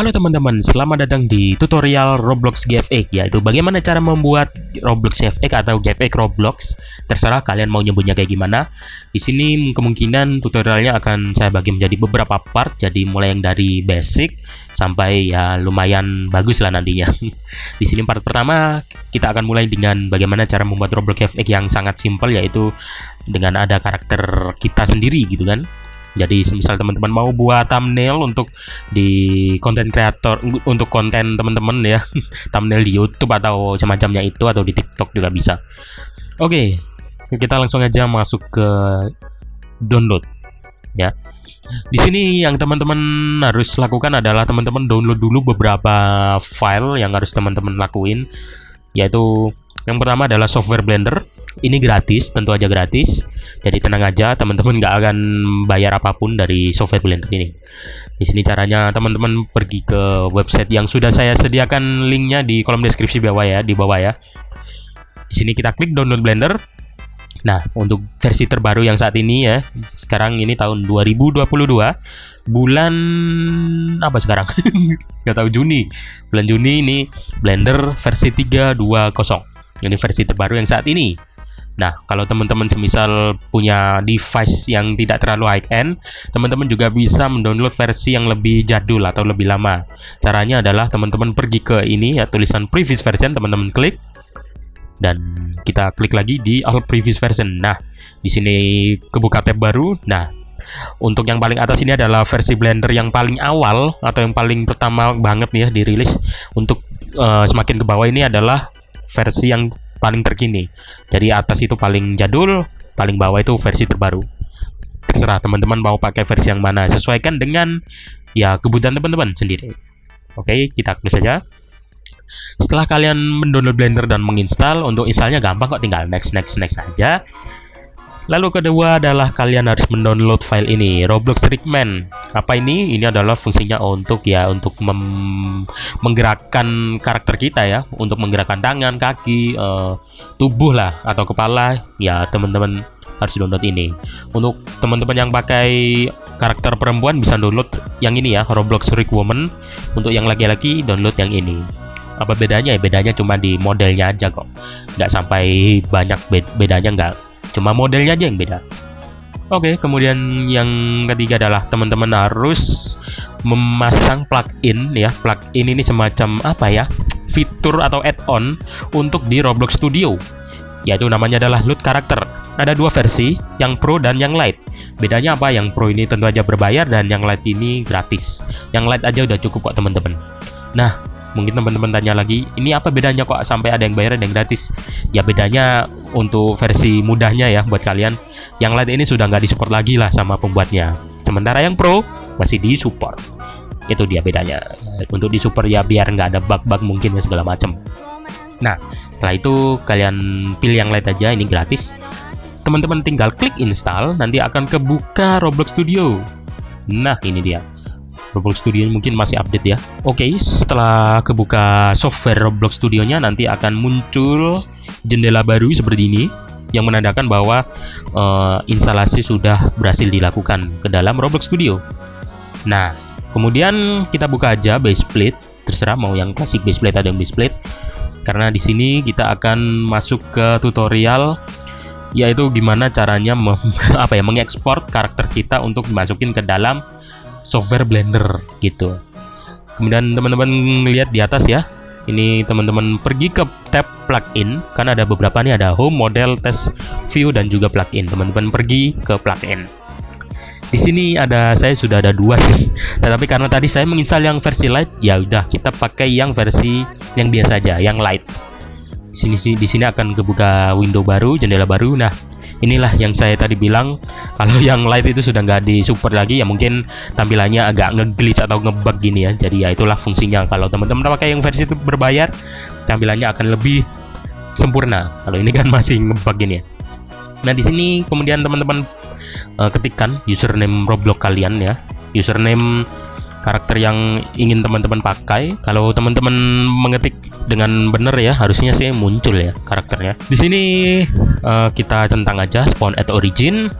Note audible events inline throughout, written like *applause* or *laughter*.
Halo teman-teman, selamat datang di tutorial Roblox GFX yaitu bagaimana cara membuat Roblox GFX atau GFX Roblox. Terserah kalian mau nyebutnya kayak gimana. Di sini kemungkinan tutorialnya akan saya bagi menjadi beberapa part, jadi mulai yang dari basic sampai ya lumayan bagus lah nantinya. *laughs* di sini part pertama kita akan mulai dengan bagaimana cara membuat Roblox GFX yang sangat simpel yaitu dengan ada karakter kita sendiri gitu kan. Jadi semisal teman-teman mau buat thumbnail untuk di konten kreator untuk konten teman-teman ya, *laughs* thumbnail di YouTube atau semacamnya itu atau di TikTok juga bisa. Oke, kita langsung aja masuk ke download ya. Di sini yang teman-teman harus lakukan adalah teman-teman download dulu beberapa file yang harus teman-teman lakuin yaitu yang pertama adalah software Blender ini gratis, tentu aja gratis. Jadi tenang aja, teman-teman nggak akan bayar apa pun dari software Blender ini. Di sini caranya teman-teman pergi ke website yang sudah saya sediakan linknya di kolom deskripsi bawah ya, di bawah ya. Di sini kita klik download Blender. Nah, untuk versi terbaru yang saat ini ya, sekarang ini tahun 2022, bulan apa sekarang? *laughs* Nggak tahu Juni. Bulan Juni ini Blender versi 320. Ini versi terbaru yang saat ini. Nah, kalau teman-teman semisal punya device yang tidak terlalu high-end, teman-teman juga bisa mendownload versi yang lebih jadul atau lebih lama. Caranya adalah teman-teman pergi ke ini ya tulisan previous version, teman-teman klik dan kita klik lagi di all previous version. Nah, di sini kebuka tab baru. Nah, untuk yang paling atas ini adalah versi Blender yang paling awal atau yang paling pertama banget nih ya dirilis. Untuk uh, semakin ke bawah ini adalah versi yang paling terkini. Jadi atas itu paling jadul, paling bawah itu versi terbaru. Terserah teman-teman mau pakai versi yang mana, sesuaikan dengan ya kebutuhan teman-teman sendiri. Oke, kita klik saja. Setelah kalian mendownload Blender dan menginstal, untuk installnya gampang kok, tinggal next next next saja. Lalu kedua adalah kalian harus mendownload file ini, Roblox Rickman. Apa ini? Ini adalah fungsinya untuk ya untuk menggerakkan karakter kita ya, untuk menggerakkan tangan, kaki, uh, tubuh lah atau kepala. Ya teman-teman harus download ini. Untuk teman-teman yang pakai karakter perempuan bisa download yang ini ya, Roblox Rick Woman. Untuk yang laki-laki download yang ini apa bedanya ya bedanya cuma di modelnya aja kok nggak sampai banyak bedanya nggak cuma modelnya aja yang beda Oke, kemudian yang ketiga adalah teman-teman harus memasang plugin ya. Plugin ini semacam apa ya? Fitur atau add-on untuk di Roblox Studio. Yaitu namanya adalah loot karakter. Ada dua versi, yang Pro dan yang Lite. Bedanya apa? Yang Pro ini tentu aja berbayar dan yang Lite ini gratis. Yang Lite aja udah cukup kok teman-teman. Nah, mungkin teman-teman tanya lagi ini apa bedanya kok sampai ada yang bayar ada yang gratis? Ya bedanya untuk versi mudahnya ya buat kalian. Yang lain ini sudah nggak disupport lagi lah sama pembuatnya. Sementara yang pro masih disupport. Itu dia bedanya. Untuk disupport ya biar nggak ada bug-bug mungkin ya segala macam nah setelah itu kalian pilih yang lain aja ini gratis. Teman-teman tinggal klik install nanti akan kebuka Roblox Studio. Nah ini dia Roblox Studio mungkin masih update ya. Oke, okay, setelah kebuka software Roblox Studio-nya nanti akan muncul jendela baru seperti ini yang menandakan bahwa uh, instalasi sudah berhasil dilakukan ke dalam Roblox Studio. Nah, kemudian kita buka aja base plate, terserah mau yang klasik base plate atau yang base plate. Karena di sini kita akan masuk ke tutorial yaitu gimana caranya *laughs* apa ya mengekspor karakter kita untuk dimasukin ke dalam software Blender gitu. Kemudian teman-teman lihat di atas ya. Ini teman-teman pergi ke tab plugin kan ada beberapa nih ada home, model, test view dan juga plugin. Teman-teman pergi ke plugin. Di sini ada saya sudah ada dua sih. *laughs* Tetapi karena tadi saya menginstal yang versi light, ya udah kita pakai yang versi yang biasa aja, yang light. Di sini di sini akan kebuka window baru, jendela baru. Nah, inilah yang saya tadi bilang kalau *laughs* yang light itu sudah nggak di super lagi ya mungkin tampilannya agak ngeglitch atau ngebug gini ya. Jadi ya itulah fungsinya. Kalau teman-teman pakai yang versi itu berbayar tampilannya akan lebih sempurna. Kalau ini kan *laughs* masih ngebug gini ya. Nah di sini kemudian teman-teman uh, ketikkan username Roblox kalian ya. Username karakter yang ingin teman-teman pakai. Kalau teman-teman mengetik dengan benar ya, harusnya sih muncul ya karakternya. Di sini uh, kita centang aja spawn at origin.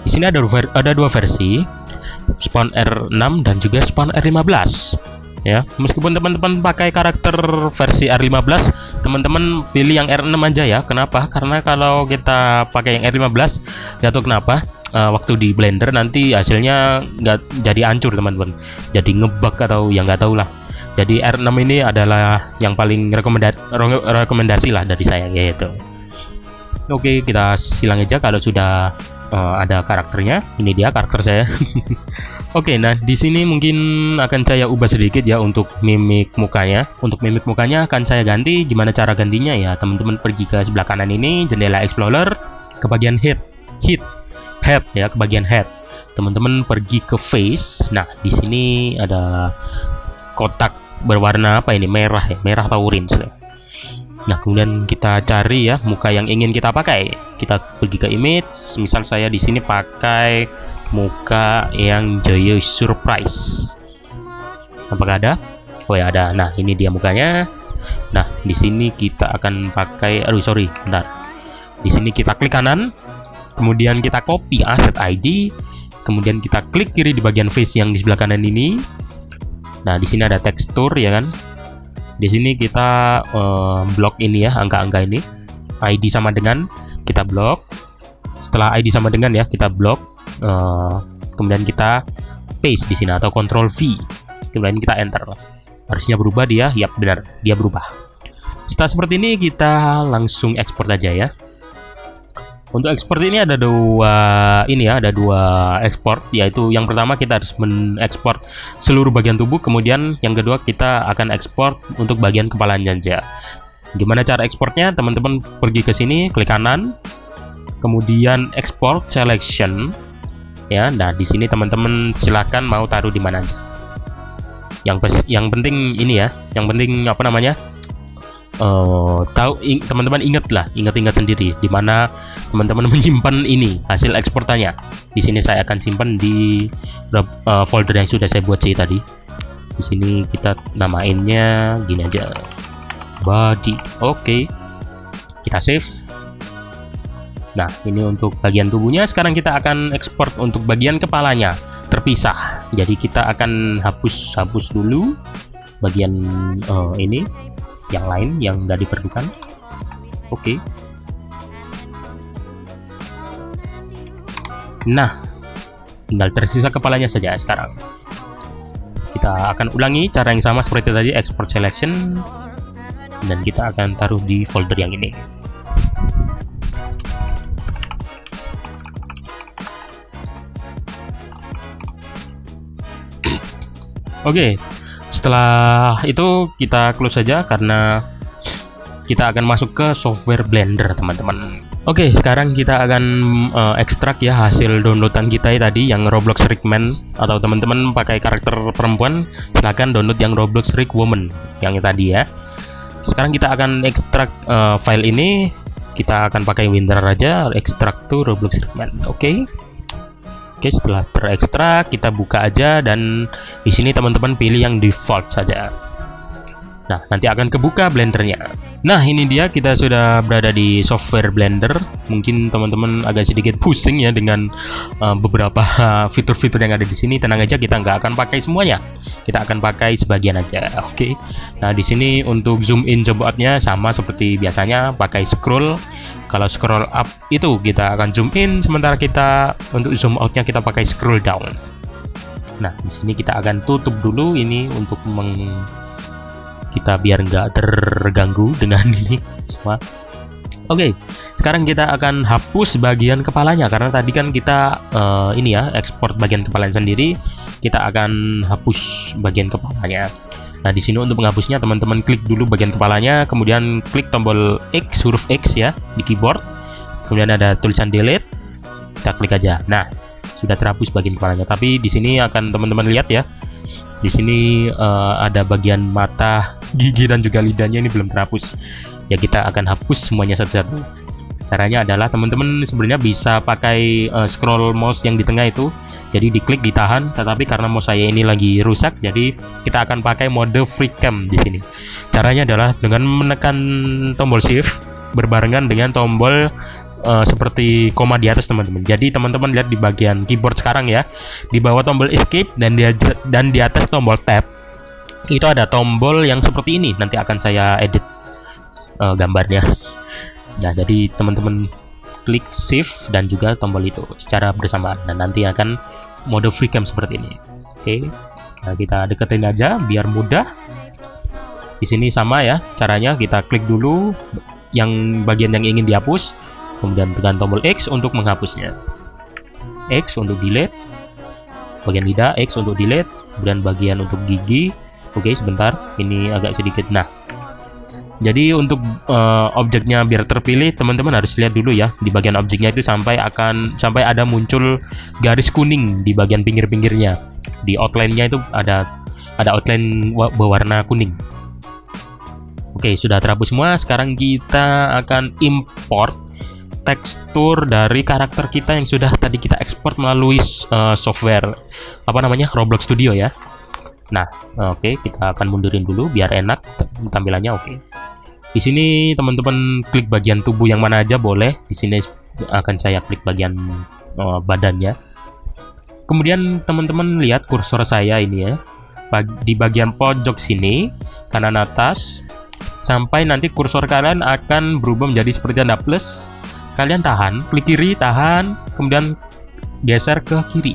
Di sini ada ada dua versi, spawn R6 dan juga spawn R15. ya meskipun teman-teman pakai karakter versi R15 teman-teman pilih yang R6 aja ya kenapa karena kalau kita pakai yang R15 jatuh kenapa uh, waktu di blender nanti hasilnya nggak jadi hancur teman-teman. Jadi ngebug atau yang nggak tahu lah jadi R6 ini adalah yang paling rekomendasi rekomendasi lah dari saya gitu oke kita silang aja kalau sudah uh, ada karakternya. Ini dia karakter saya. *laughs* Oke, nah di sini mungkin akan saya ubah sedikit ya untuk mimik mukanya. Untuk mimik mukanya akan saya ganti. Gimana cara gantinya? Ya? Teman-teman pergi ke sebelah kanan ini, jendela explorer, ke bagian head, head, head ya, ke bagian head. Teman-teman pergi ke face. Nah, di sini ada kotak berwarna apa ini? Merah ya, merah atau orange ya. Nah, kemudian kita cari ya muka yang ingin kita pakai. Kita pergi ke image, misal saya di sini pakai muka yang Joyo Surprise. Apakah ada? Oh ya ada. Nah, ini dia mukanya. Nah, di sini kita akan pakai aduh sorry, bentar. Di sini kita klik kanan, kemudian kita copy aset ID, kemudian kita klik kiri di bagian face yang di sebelah kanan ini. Nah, di sini ada tekstur ya kan. Di sini kita uh, blok ini ya, angka-angka ini. ID sama dengan kita blok. Setelah ID sama dengan ya, kita blok uh, kemudian kita paste di sini atau Ctrl V kemudian kita enter harusnya berubah dia ya benar dia berubah setelah seperti ini kita langsung ekspor aja ya untuk ekspor ini ada dua ini ya ada dua ekspor yaitu yang pertama kita harus mengekspor seluruh bagian tubuh kemudian yang kedua kita akan ekspor untuk bagian kepalanya aja gimana cara ekspornya teman-teman pergi ke sini klik kanan kemudian export selection. Ya nah di sini teman-teman silahkan mau taruh di mana aja. Yang yang penting ini ya yang penting apa namanya? Uh, tahu teman-teman ingat lah ingat-ingat sendiri di mana teman-teman menyimpan ini hasil eksportannya di sini saya akan simpan di uh, folder yang sudah saya buat sih tadi di sini kita namainnya gini aja body oke okay. kita save Nah, ini untuk bagian tubuhnya. Sekarang kita akan ekspor untuk bagian kepalanya terpisah. Jadi kita akan hapus hapus dulu bagian uh, ini, yang lain yang tidak diperlukan. Oke. Okay. Nah, tinggal tersisa kepalanya saja sekarang. Kita akan ulangi cara yang sama seperti tadi export selection dan kita akan taruh di folder yang ini. *clears throat* Oke, setelah itu kita close saja karena kita akan masuk ke software Blender, teman-teman. Oke, sekarang kita akan uh, ekstrak ya hasil downloadan kita ya tadi yang Roblox Rick Man atau teman-teman pakai karakter perempuan silahkan download yang Roblox Rick Woman yang tadi ya. Sekarang kita akan ekstrak uh, file ini, kita akan pakai Winrar aja, ekstrak to Roblox Rick Man. Oke. Okay. Oke, setelah terekstrak kita buka aja dan di sini teman-teman pilih yang default saja. Nah, nanti akan kebuka blendernya. Nah, ini dia kita sudah berada di software Blender. Mungkin teman-teman agak sedikit pusing ya dengan uh, beberapa *laughs* fitur-fitur yang ada di sini. Tenang aja, kita nggak akan pakai semuanya. Kita akan pakai sebagian aja. Oke. Okay? Nah, di sini untuk zoom in zoom outnya sama seperti biasanya, pakai scroll. Kalau scroll up itu kita akan zoom in, sementara kita untuk zoom outnya kita pakai scroll down. Nah, di sini kita akan tutup dulu ini untuk meng kita biar nggak terganggu dengan *laughs* ini semua Oke, okay, sekarang kita akan hapus bagian kepalanya karena tadi kan kita uh, ini ya ekspor bagian kepalanya sendiri. Kita akan hapus bagian kepalanya. Nah di sini untuk menghapusnya teman-teman klik dulu bagian kepalanya, kemudian klik tombol X huruf X ya di keyboard. Kemudian ada tulisan delete, kita klik aja. Nah sudah terhapus bagian kepalanya. Tapi di sini akan teman-teman lihat ya di sini uh, ada bagian mata, gigi dan juga lidahnya ini belum terhapus. Ya kita akan hapus semuanya satu-satu. Caranya adalah teman-teman sebenarnya bisa pakai uh, scroll mouse yang di tengah itu. Jadi diklik ditahan, tetapi karena mouse saya ini lagi rusak, jadi kita akan pakai mode free cam di sini. Caranya adalah dengan menekan tombol shift berbarengan dengan tombol uh, seperti koma di atas teman-teman. Jadi teman-teman lihat di bagian keyboard sekarang ya, di bawah tombol escape dan di dan di atas tombol tab itu ada tombol yang seperti ini. Nanti akan saya edit uh, gambarnya. Ya jadi teman-teman klik shift dan juga tombol itu secara bersamaan. Dan nanti akan mode free cam seperti ini. Oke nah, kita deketin aja biar mudah. Di sini sama ya caranya. Kita klik dulu yang bagian yang ingin dihapus kemudian tekan tombol X untuk menghapusnya. X untuk delete bagian lidah X untuk delete kemudian bagian untuk gigi. Oke sebentar ini agak sedikit. Nah jadi untuk uh, objeknya biar terpilih teman-teman harus lihat dulu ya di bagian objeknya itu sampai akan sampai ada muncul garis kuning di bagian pinggir-pinggirnya. Di outline-nya itu ada ada outline berwarna kuning. Oke sudah terhapus semua. Sekarang kita akan import tekstur dari karakter kita yang sudah tadi kita ekspor melalui uh, software apa namanya Roblox Studio ya. Nah, oke okay, kita akan mundurin dulu biar enak tampilannya oke. Okay. Di sini teman-teman klik bagian tubuh yang mana aja boleh. Di sini akan saya klik bagian uh, badannya. Kemudian teman-teman lihat kursor saya ini ya. Di bagian pojok sini kanan atas sampai nanti kursor kalian akan berubah menjadi seperti tanda plus kalian tahan, klik kiri, tahan, kemudian geser ke kiri.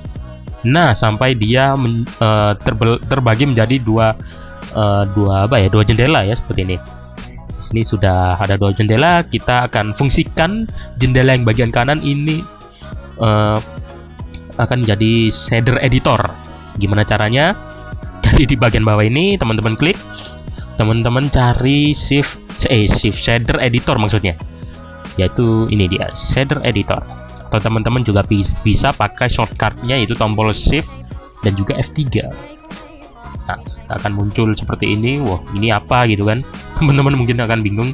Nah, sampai dia men, uh, terbagi menjadi dua uh, dua apa ya? Dua jendela ya seperti ini. Di sini sudah ada dua jendela, kita akan fungsikan jendela yang bagian kanan ini uh, akan menjadi shader editor. Gimana caranya? *laughs* Jadi di bagian bawah ini teman-teman klik, teman-teman cari shift eh shift shader editor maksudnya yaitu ini dia shader editor. Atau teman-teman juga bisa pakai shortcutnya yaitu tombol shift dan juga F3 nah akan muncul seperti ini. Wah ini apa gitu kan? *laughs* Teman-teman mungkin akan bingung.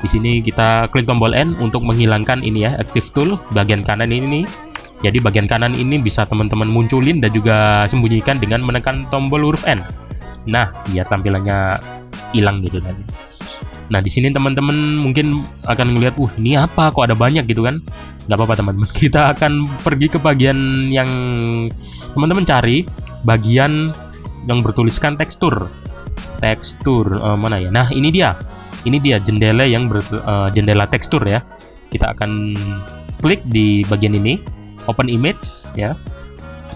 Di sini kita klik tombol N untuk menghilangkan ini ya active tool bagian kanan ini jadi bagian kanan ini bisa teman-teman munculin dan juga sembunyikan dengan menekan tombol huruf N. Nah biar tampilannya hilang gitu kan Nah di sini teman-teman mungkin akan ngelihat, uh ini apa kok ada banyak gitu kan? Gak apa-apa teman-teman. *laughs* Kita akan pergi ke bagian yang teman-teman cari bagian yang bertuliskan tekstur. Tekstur uh, mana ya? Nah ini dia. Ini dia jendela yang ber, uh, jendela tekstur ya. Kita akan klik di bagian ini, open image ya.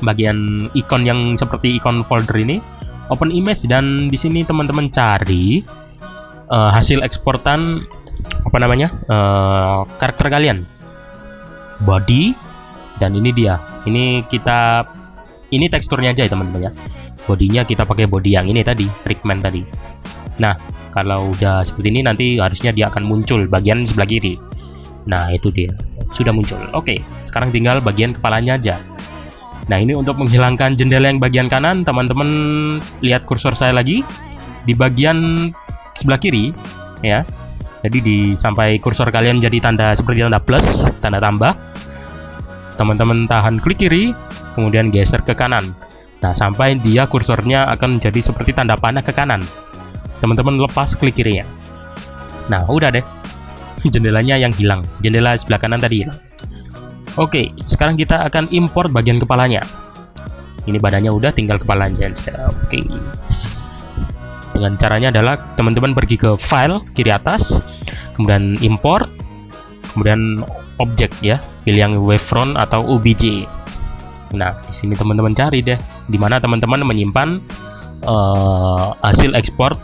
Bagian ikon yang seperti ikon folder ini, open image dan di sini teman-teman cari uh, hasil eksportan apa namanya uh, karakter kalian. Body dan ini dia. Ini kita ini teksturnya aja ya teman-teman ya. Bodinya kita pakai body yang ini tadi Rickman tadi. Nah kalau udah seperti ini nanti harusnya dia akan muncul bagian sebelah kiri. Nah itu dia. Sudah muncul. Oke sekarang tinggal bagian kepalanya aja. Nah ini untuk menghilangkan jendela yang bagian kanan teman-teman lihat kursor saya lagi. Di bagian sebelah kiri ya. Jadi di sampai kursor kalian jadi tanda seperti tanda plus tanda tambah. Teman-teman tahan klik kiri kemudian geser ke kanan. Nah sampai dia kursornya akan jadi seperti tanda panah ke kanan. Teman-teman lepas klik kirinya nah udah deh. *laughs* Jendelanya yang hilang. Jendela sebelah kanan tadi hilang oke sekarang kita akan import bagian kepalanya. Ini badannya udah tinggal kepala aja. Oke dengan caranya adalah teman-teman pergi ke file kiri atas, kemudian import, kemudian objek ya, pilih yang wavefront atau OBJ. Nah, di sini teman-teman cari deh, di mana teman-teman menyimpan uh, hasil ekspor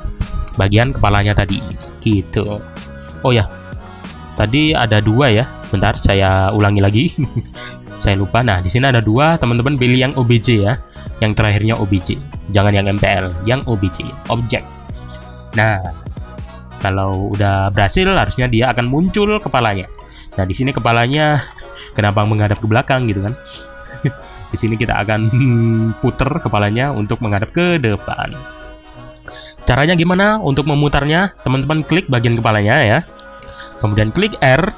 bagian kepalanya tadi, gitu. Oh ya, tadi ada dua ya. Bentar, saya ulangi lagi. *laughs* saya lupa. Nah, di sini ada dua, teman-teman pilih yang OBJ ya yang terakhirnya OBJ jangan yang MTL yang OBJ objek. Nah kalau udah berhasil harusnya dia akan muncul kepalanya. Nah di sini kepalanya *laughs* kenapa menghadap ke belakang gitu kan? *laughs* Di sini kita akan *laughs* puter kepalanya untuk menghadap ke depan. Caranya gimana untuk memutarnya? Teman-teman klik bagian kepalanya ya. Kemudian klik R.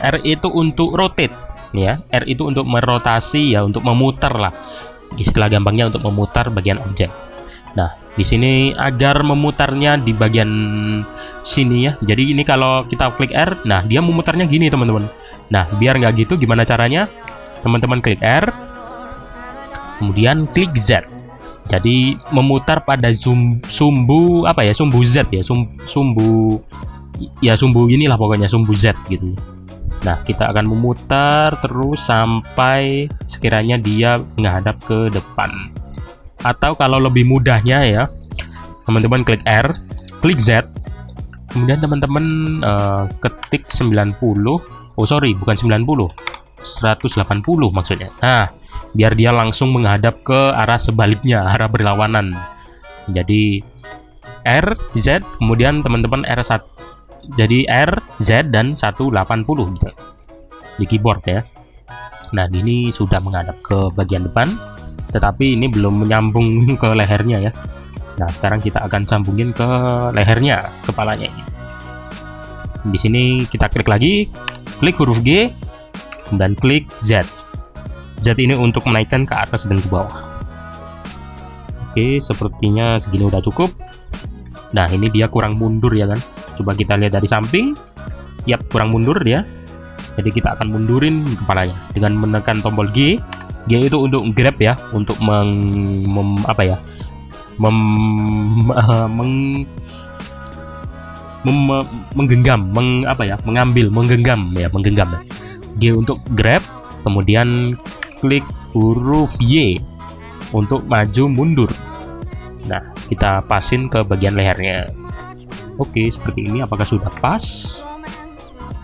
R itu untuk rotate. Ya R itu untuk merotasi ya untuk memutar lah istilah gampangnya untuk memutar bagian objek. Nah, di sini agar memutarnya di bagian sini ya. Jadi ini kalau kita klik R, nah dia memutarnya gini teman-teman. Nah, biar nggak gitu gimana caranya? Teman-teman klik R, kemudian klik Z. jadi memutar pada zoom sumbu apa ya sumbu Z ya sum, sumbu ya sumbu inilah pokoknya sumbu Z gitu nah kita akan memutar terus sampai sekiranya dia menghadap ke depan. Atau kalau lebih mudahnya ya teman-teman klik R klik Z. Kemudian teman-teman uh, ketik 90 oh sorry bukan 90 180 maksudnya. Nah biar dia langsung menghadap ke arah sebaliknya arah berlawanan. Jadi R Z kemudian teman-teman R1 jadi R Z dan 180 gitu. Di keyboard ya. Nah ini sudah menghadap ke bagian depan tetapi ini belum menyambung *laughs* ke lehernya ya. Nah sekarang kita akan sambungin ke lehernya kepalanya di sini kita klik lagi klik huruf G dan klik Z. Z ini untuk menaikkan ke atas dan ke bawah. Oke sepertinya segini udah cukup. Nah ini dia kurang mundur ya kan coba kita lihat dari samping. Yap kurang mundur dia. Jadi kita akan mundurin kepalanya dengan menekan tombol G. G itu untuk grab ya untuk meng mem, apa ya? Mem, uh, *laughs* meng mem, menggenggam meng apa ya? Mengambil menggenggam ya menggenggam. Ya. G untuk grab kemudian klik huruf Y untuk maju mundur. Nah kita pasin ke bagian lehernya oke seperti ini. Apakah sudah pas?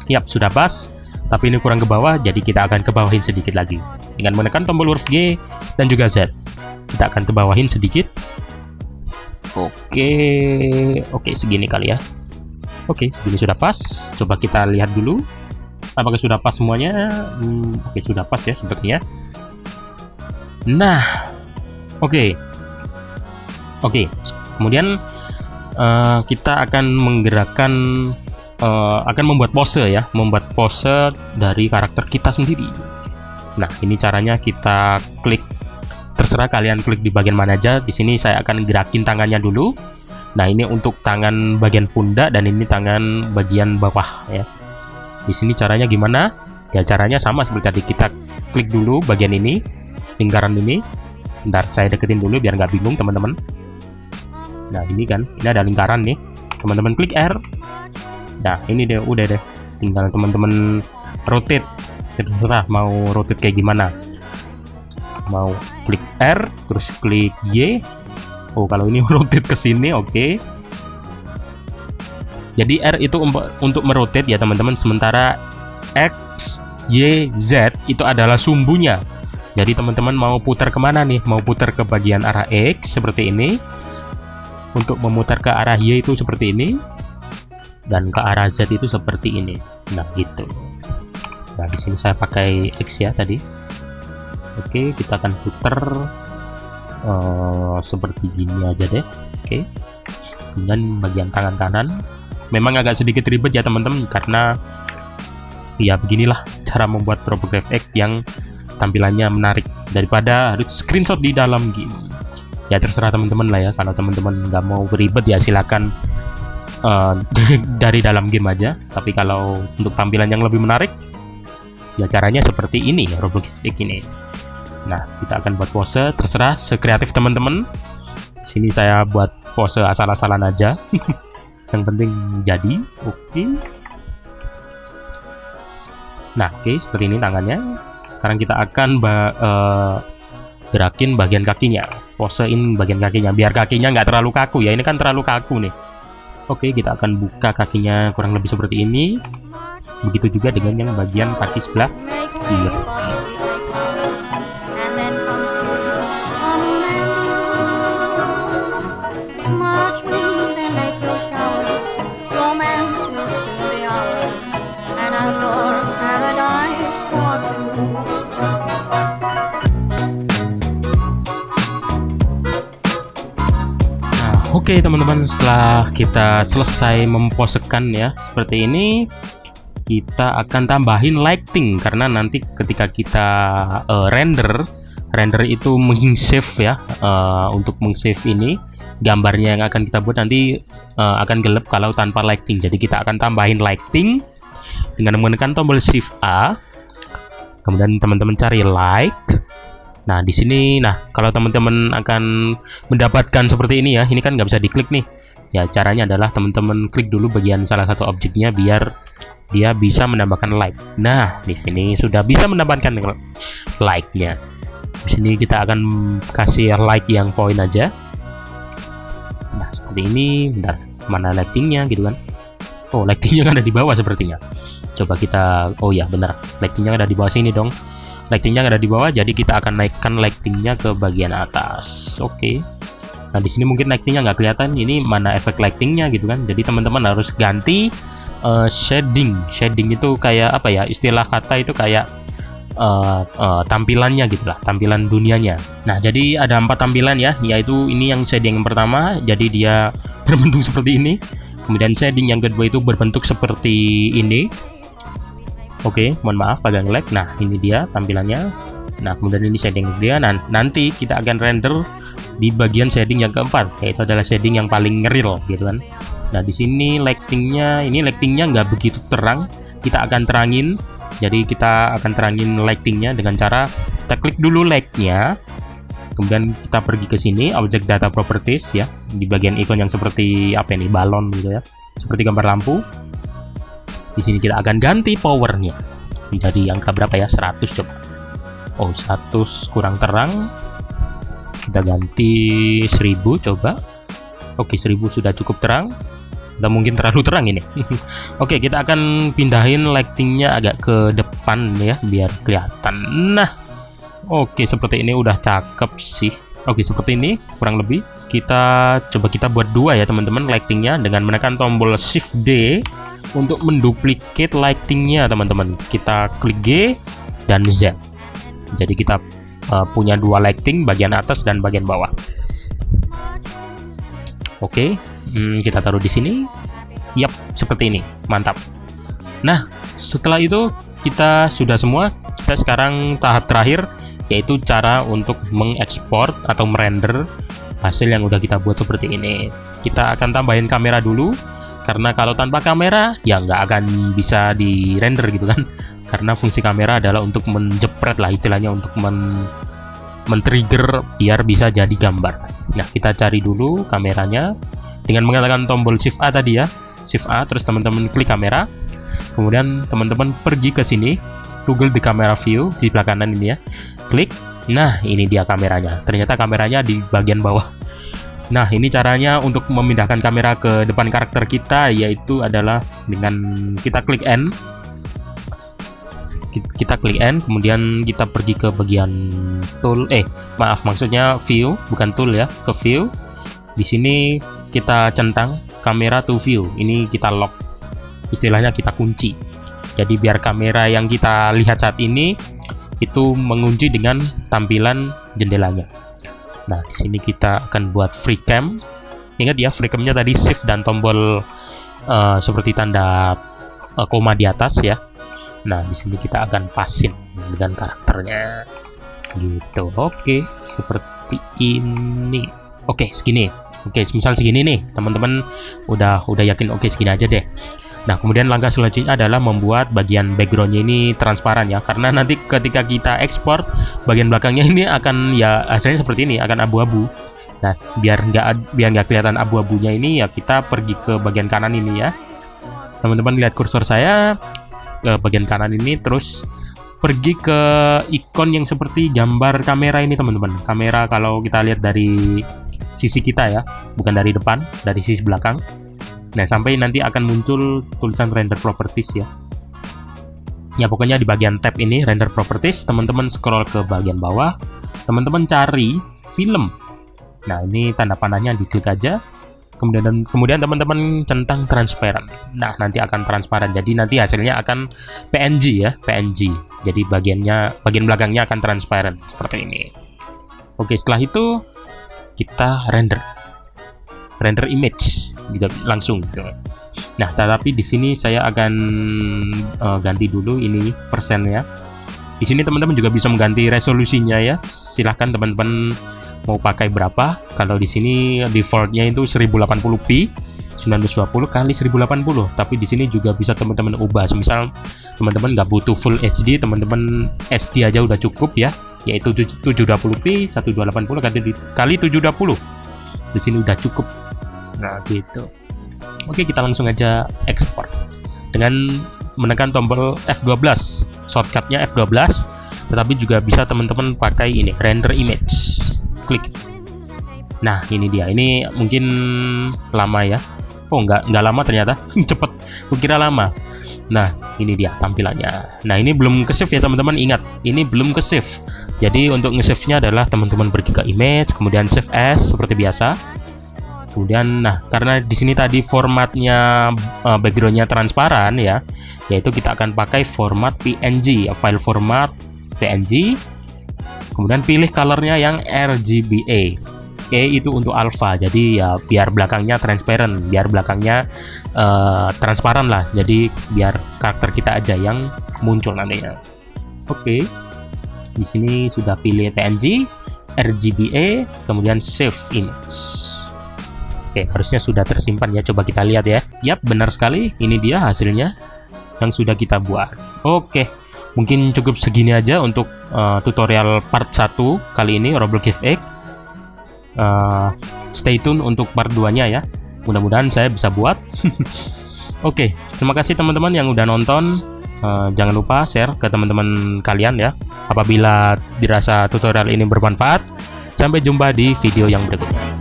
Yap sudah pas. Tapi ini kurang ke bawah jadi kita akan ke bawahin sedikit lagi. Dengan menekan tombol huruf G dan juga Z. Kita akan ke bawahin sedikit. Oke oke segini kali ya. Oke segini sudah pas. Coba kita lihat dulu. Apakah sudah pas semuanya? Hmm, oke sudah pas ya sepertinya nah oke. Oke kemudian uh, kita akan menggerakkan uh, akan membuat pose ya membuat pose dari karakter kita sendiri. Nah ini caranya kita klik terserah kalian klik di bagian mana aja. Di sini saya akan gerakin tangannya dulu. Nah ini untuk tangan bagian pundak dan ini tangan bagian bawah ya. Di sini caranya gimana? Ya caranya sama seperti tadi. Kita klik dulu bagian ini lingkaran ini. Ntar saya deketin dulu biar nggak bingung teman-teman nah ini kan ini ada lingkaran nih. Teman-teman klik R. Nah ini deh udah deh. Tinggal teman-teman rotate. Terserah mau rotate kayak gimana? Mau klik R terus klik Y. Oh kalau ini *laughs* rotate ke sini oke. Okay. jadi R itu untuk merotate ya teman-teman. Sementara X Y Z itu adalah sumbunya. Jadi teman-teman mau putar ke mana nih? Mau putar ke bagian arah X seperti ini untuk memutar ke arah Y itu seperti ini. Dan ke arah Z itu seperti ini. Nah gitu. Nah di sini saya pakai X ya tadi. Oke kita akan putar uh, seperti gini aja deh. Oke. Dengan bagian tangan kanan. Memang agak sedikit ribet ya teman-teman karena ya beginilah cara membuat X yang tampilannya menarik daripada screenshot di dalam game ya terserah teman-teman lah ya. Kalau teman-teman nggak mau beribet ya silakan uh, *laughs* dari dalam game aja. Tapi kalau untuk tampilan yang lebih menarik ya caranya seperti ini Roblox ini. Nah kita akan buat pose. Terserah sekreatif teman-teman. Sini saya buat pose asal-asalan aja. *laughs* Yang penting jadi oke. Okay. nah oke okay, seperti ini tangannya. Sekarang kita akan uh, gerakin bagian kakinya posein bagian kakinya biar kakinya nggak terlalu kaku ya ini kan terlalu kaku nih. Oke kita akan buka kakinya kurang lebih seperti ini. Begitu juga dengan yang bagian kaki sebelah. Kiri Oke teman-teman setelah kita selesai memposekan ya seperti ini kita akan tambahin lighting. Karena nanti ketika kita uh, render render itu meng-save ya uh, untuk meng-save ini gambarnya yang akan kita buat nanti uh, akan gelap kalau tanpa lighting. Jadi kita akan tambahin lighting dengan menekan tombol shift A. Kemudian teman-teman cari like Nah, di sini, nah kalau teman-teman akan mendapatkan seperti ini ya, ini kan nggak bisa diklik nih. Ya, caranya adalah teman-teman klik dulu bagian salah satu objeknya biar dia bisa menambahkan like. Nah, di sini sudah bisa menambahkan like-nya. Di sini kita akan kasih like yang poin aja. Nah, seperti ini. Bentar, mana lightingnya gitu kan? Oh, lightingnya kan ada di bawah sepertinya. Coba kita, oh ya benar, lightingnya ada di bawah sini dong lightingnya ada di bawah jadi kita akan naikkan lightingnya ke bagian atas. Oke. Okay. nah di sini mungkin lightingnya nggak kelihatan ini mana efek lightingnya gitu kan. Jadi teman-teman harus ganti uh, shading. Shading itu kayak apa ya? Istilah kata itu kayak uh, uh, tampilannya gitulah tampilan dunianya. Nah jadi ada empat tampilan ya yaitu ini yang shading yang pertama jadi dia *laughs* berbentuk seperti ini. Kemudian shading yang kedua itu berbentuk seperti ini Oke, mohon maaf agak nge-lag. Nah, ini dia tampilannya. Nah, kemudian ini shading dia. Nah, nanti kita akan render di bagian shading yang keempat, yaitu adalah shading yang paling real, gitu kan. Nah, di sini lightingnya, ini lightingnya nggak begitu terang. Kita akan terangin. Jadi kita akan terangin lightingnya dengan cara kita klik dulu lightnya, kemudian kita pergi ke sini object data properties ya di bagian ikon yang seperti apa ini balon gitu ya seperti gambar lampu di sini kita akan ganti powernya. Jadi angka berapa ya? 100 coba. Oh 100 kurang terang. Kita ganti 1000 coba. Oke 1000 sudah cukup terang. Atau mungkin terlalu terang ini. *laughs* Oke kita akan pindahin lightingnya agak ke depan ya biar kelihatan. Nah oke seperti ini udah cakep sih. Oke seperti ini kurang lebih. Kita coba kita buat dua ya teman-teman lightingnya dengan menekan tombol shift D untuk menduplicate lightingnya teman-teman. Kita klik G dan Z. Jadi kita uh, punya dua lighting bagian atas dan bagian bawah. Oke okay, hmm, kita taruh di sini. Yap seperti ini. Mantap. Nah setelah itu kita sudah semua. Kita sekarang tahap terakhir yaitu cara untuk mengekspor atau merender hasil yang udah kita buat seperti ini. Kita akan tambahin kamera dulu karena kalau tanpa kamera ya nggak akan bisa di render gitu kan. *laughs* Karena fungsi kamera adalah untuk menjepret lah istilahnya untuk men men-trigger biar bisa jadi gambar. Nah kita cari dulu kameranya. Dengan mengatakan tombol shift A tadi ya. Shift A terus teman-teman klik kamera. Kemudian teman-teman pergi ke sini. Toggle di kamera view di sebelah kanan ini ya. Klik. Nah ini dia kameranya. Ternyata kameranya di bagian bawah Nah, ini caranya untuk memindahkan kamera ke depan karakter kita yaitu adalah dengan kita klik N. Kita klik N, kemudian kita pergi ke bagian tool eh maaf maksudnya view, bukan tool ya, ke view. Di sini kita centang kamera to view. Ini kita lock. Istilahnya kita kunci. Jadi biar kamera yang kita lihat saat ini itu mengunci dengan tampilan jendelanya. Nah, di sini kita akan buat free cam. Ingat ya, free camnya tadi shift dan tombol uh, seperti tanda uh, koma di atas ya. Nah, di sini kita akan pasin dengan karakternya. Gitu. Oke, seperti ini. Oke, segini. Oke, misal segini nih, teman-teman udah udah yakin oke segini aja deh. Nah, kemudian langkah selanjutnya adalah membuat bagian backgroundnya ini transparan ya, karena nanti ketika kita ekspor, bagian belakangnya ini akan ya hasilnya seperti ini, akan abu-abu. Nah, biar nggak biar nggak kelihatan abu-abunya ini ya kita pergi ke bagian kanan ini ya. Teman-teman lihat kursor saya ke bagian kanan ini, terus pergi ke ikon yang seperti gambar kamera ini teman-teman. Kamera kalau kita lihat dari sisi kita ya, bukan dari depan, dari sisi belakang. Nah, sampai nanti akan muncul tulisan render properties ya. Ya, pokoknya di bagian tab ini render properties, teman-teman scroll ke bagian bawah, teman-teman cari film. Nah, ini tanda panahnya diklik aja. Kemudian kemudian teman-teman centang transparent. Nah, nanti akan transparan. Jadi nanti hasilnya akan PNG ya, PNG. Jadi bagiannya bagian belakangnya akan transparent seperti ini. Oke, setelah itu kita render. Render image gitu langsung gitu. Nah, tetapi di sini saya akan uh, ganti dulu ini persennya. Di sini teman-teman juga bisa mengganti resolusinya ya. Silahkan teman-teman mau pakai berapa. Kalau di sini defaultnya itu 1080p 920 kali 1080 tapi di sini juga bisa teman-teman ubah misal teman-teman nggak butuh full HD teman-teman SD aja udah cukup ya yaitu 720p 1280 kali 720 di sini udah cukup. Nah. Gitu. Oke kita langsung aja ekspor. Dengan menekan tombol F12 shortcutnya F12 tetapi juga bisa teman-teman pakai ini render image. Klik. Nah ini dia. Ini mungkin lama ya. Oh nggak nggak lama ternyata. *laughs* Cepet. Kukira lama nah ini dia tampilannya. Nah ini belum ke save ya teman-teman. Ingat ini belum ke save jadi untuk nge-save nya adalah teman-teman pergi ke image kemudian save as seperti biasa. Kemudian nah karena di sini tadi formatnya uh, backgroundnya transparan ya yaitu kita akan pakai format PNG file format PNG kemudian pilih colornya yang RGBA E itu untuk alpha jadi ya biar belakangnya transparent biar belakangnya uh, transparan lah jadi biar karakter kita aja yang muncul nantinya oke okay. di sini sudah pilih PNG RGBA kemudian save image Oke, harusnya sudah tersimpan ya. Coba kita lihat ya. Yap, benar sekali. Ini dia hasilnya yang sudah kita buat. Oke, mungkin cukup segini aja untuk uh, tutorial part 1 kali ini Roblox Egg. Uh, stay tune untuk part 2-nya ya. Mudah-mudahan saya bisa buat. *laughs* Oke, terima kasih teman-teman yang udah nonton. Uh, jangan lupa share ke teman-teman kalian ya. Apabila dirasa tutorial ini bermanfaat, sampai jumpa di video yang berikutnya.